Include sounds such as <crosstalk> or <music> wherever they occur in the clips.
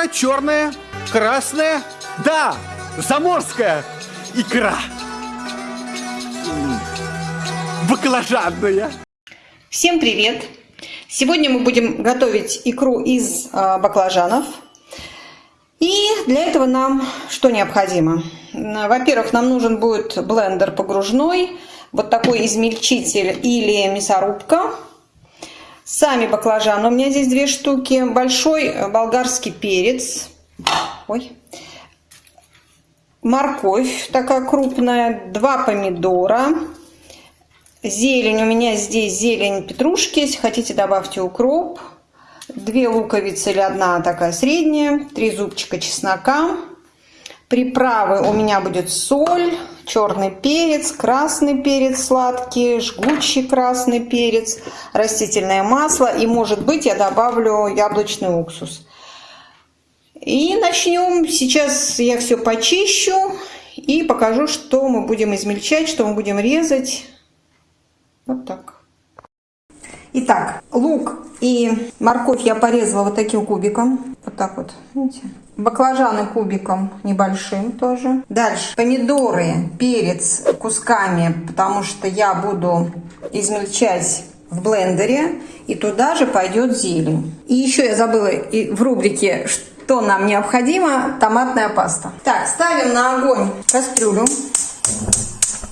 икра черная, красная, да, заморская икра. Баклажанная. Всем привет! Сегодня мы будем готовить икру из э, баклажанов. И для этого нам что необходимо? Во-первых, нам нужен будет блендер погружной, вот такой измельчитель или мясорубка. Сами баклажаны, у меня здесь две штуки. Большой болгарский перец. Ой. Морковь такая крупная. Два помидора. Зелень, у меня здесь зелень петрушки. Если хотите, добавьте укроп. Две луковицы или одна такая средняя. Три зубчика чеснока. Приправы у меня будет соль, черный перец, красный перец сладкий, жгучий красный перец, растительное масло и, может быть, я добавлю яблочный уксус. И начнем. Сейчас я все почищу и покажу, что мы будем измельчать, что мы будем резать. Вот так. Итак, лук и морковь я порезала вот таким кубиком. Вот так вот, видите? Баклажаны кубиком небольшим тоже. Дальше помидоры, перец кусками, потому что я буду измельчать в блендере. И туда же пойдет зелень. И еще я забыла в рубрике, что нам необходимо, томатная паста. Так, ставим на огонь кастрюлю.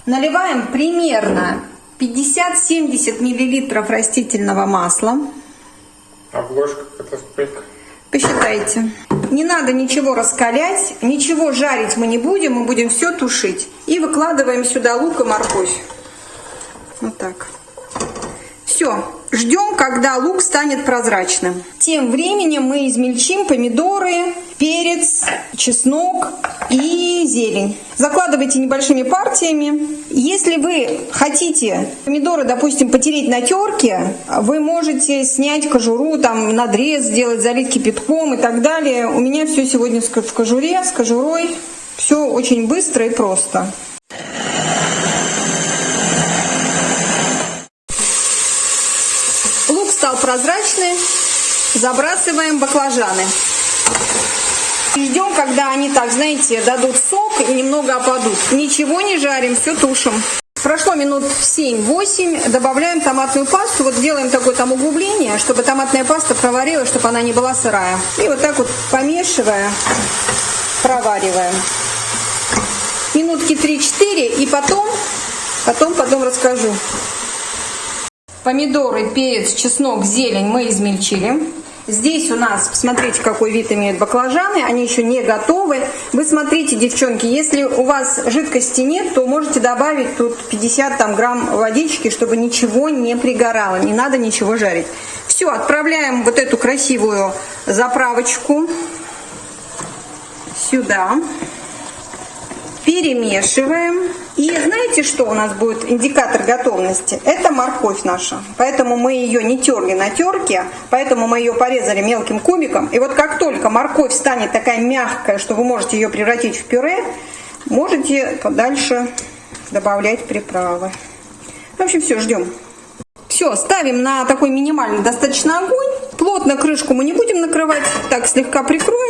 Наливаем примерно 50-70 миллилитров растительного масла. Обложка это сколько? Посчитайте. Не надо ничего раскалять, ничего жарить мы не будем, мы будем все тушить. И выкладываем сюда лук и морковь. Вот так. Все, ждем, когда лук станет прозрачным. Тем временем мы измельчим помидоры, перец, чеснок и зелень. Закладывайте небольшими партиями. Если вы хотите помидоры, допустим, потереть на терке, вы можете снять кожуру, там надрез сделать, залить кипятком и так далее. У меня все сегодня в кожуре, с кожурой. Все очень быстро и просто. Стал прозрачный, забрасываем баклажаны. Ждем, когда они так, знаете, дадут сок и немного опадут. Ничего не жарим, все тушим. Прошло минут 7-8, добавляем томатную пасту, вот делаем такое там углубление, чтобы томатная паста проварилась, чтобы она не была сырая. И вот так вот помешивая, провариваем. Минутки 3-4 и потом, потом, потом расскажу. Помидоры, перец, чеснок, зелень мы измельчили. Здесь у нас, посмотрите, какой вид имеют баклажаны, они еще не готовы. Вы смотрите, девчонки, если у вас жидкости нет, то можете добавить тут 50 там, грамм водички, чтобы ничего не пригорало, не надо ничего жарить. Все, отправляем вот эту красивую заправочку сюда перемешиваем. И знаете, что у нас будет индикатор готовности? Это морковь наша. Поэтому мы ее не терли на терке, поэтому мы ее порезали мелким кубиком. И вот как только морковь станет такая мягкая, что вы можете ее превратить в пюре, можете дальше добавлять приправы. В общем, все, ждем. Все, ставим на такой минимальный достаточно огонь. Плотно крышку мы не будем накрывать, так слегка прикроем.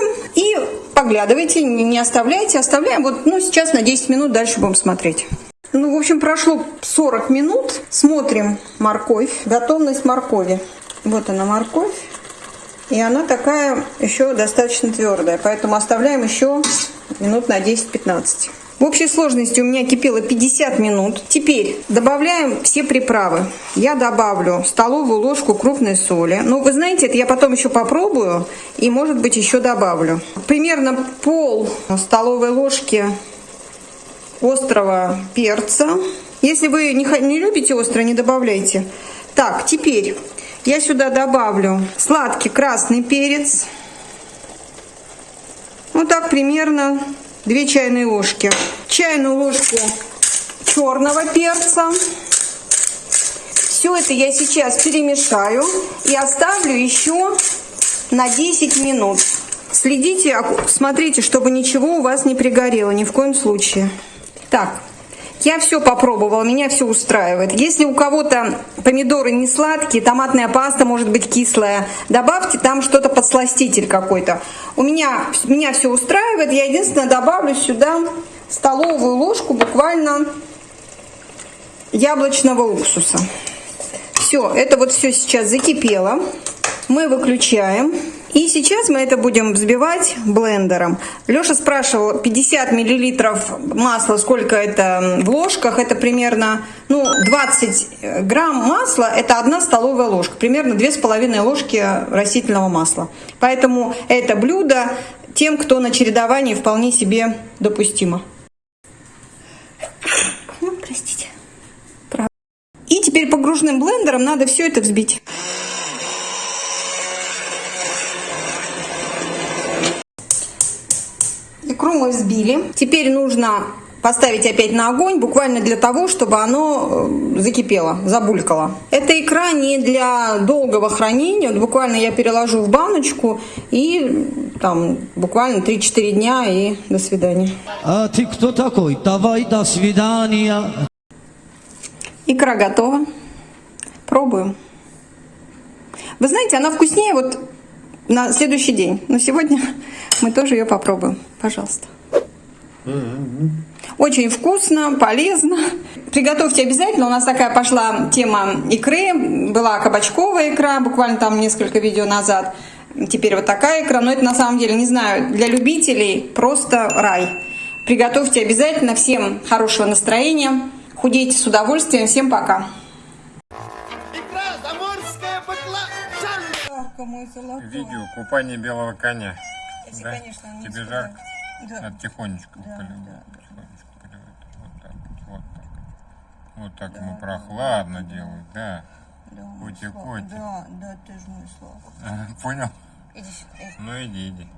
Поглядывайте, не оставляйте, оставляем. Вот, ну, сейчас на 10 минут дальше будем смотреть. Ну, в общем, прошло 40 минут. Смотрим морковь, готовность моркови. Вот она морковь. И она такая еще достаточно твердая, поэтому оставляем еще минут на 10-15. В общей сложности у меня кипело 50 минут. Теперь добавляем все приправы. Я добавлю столовую ложку крупной соли. Ну, вы знаете, это я потом еще попробую и, может быть, еще добавлю. Примерно пол столовой ложки острого перца. Если вы не, не любите острое, не добавляйте. Так, теперь я сюда добавлю сладкий красный перец. Вот так примерно 2 чайные ложки. Чайную ложку черного перца. Все это я сейчас перемешаю и оставлю еще на 10 минут. Следите, смотрите, чтобы ничего у вас не пригорело, ни в коем случае. Так, я все попробовала, меня все устраивает. Если у кого-то помидоры не сладкие, томатная паста может быть кислая, добавьте там что-то подсластитель какой-то. У меня, меня все устраивает. Я единственное добавлю сюда столовую ложку буквально яблочного уксуса. Все, это вот все сейчас закипело. Мы выключаем. И сейчас мы это будем взбивать блендером. Леша спрашивал, 50 миллилитров масла, сколько это в ложках? Это примерно, ну, 20 грамм масла, это одна столовая ложка. Примерно 2,5 ложки растительного масла. Поэтому это блюдо тем, кто на чередовании вполне себе допустимо. Ну, простите. И теперь погружным блендером надо все это взбить. Икру мы взбили. Теперь нужно поставить опять на огонь, буквально для того, чтобы оно э, закипело, забулькало. Эта икра не для долгого хранения. Вот буквально я переложу в баночку и там буквально 3-4 дня и до свидания. А ты кто такой? Давай до свидания. Икра готова. Пробуем. Вы знаете, она вкуснее вот на следующий день. Но сегодня <laughs> мы тоже ее попробуем. Пожалуйста. Очень вкусно, полезно. Приготовьте обязательно. У нас такая пошла тема икры. Была кабачковая икра, буквально там несколько видео назад. Теперь вот такая икра. Но это на самом деле, не знаю, для любителей просто рай. Приготовьте обязательно. Всем хорошего настроения. Худейте с удовольствием. Всем пока. Видео купание белого коня. Если, да? конечно, не Тебе испугать. жарко? Да. Надо тихонечко Да, поливать. да, да. Тихонечко поливать. Вот так, вот так. Вот так ему прохладно делают, да. Да, Коти, Слава, коти. Да, да, ты же мой Слава. <laughs> Понял? Иди сюда. Ну иди, иди.